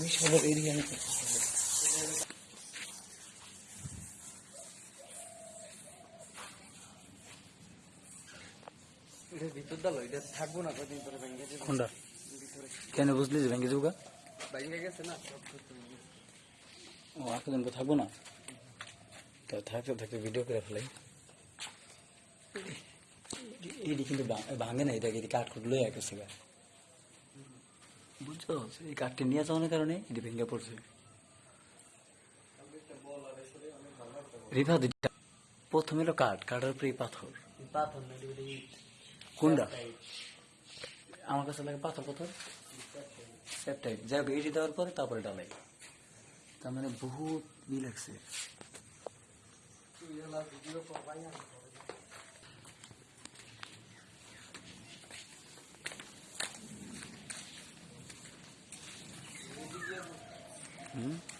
বিশালের area কেন বুঝলি যে যাব ভেঙে গেছে। ও থাকব না? তো থাকতে থাকতে ভিডিও করে ফেলাই। এটি কিন্তু ভাঙে না, এটা এটি কাঠ কুট লয়ে বুঝছ? এই কাঠটি নিয়ে যাওয়ার কারণে এটি ভেঙে পড়ছে। রিফা দুইটা প্রথম এলো কাঠ। কাঠের উপরে পাথর। কোনটা? আমার কাছে লাগে পাথর পাথর। সেপটাইপ যাই হোক এটি দেওয়ার পরে তারপরে ডালাই তার মানে বহুত ই লাগছে 嗯。